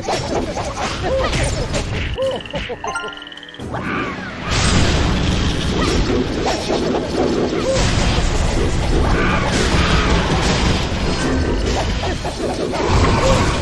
Oh, my God.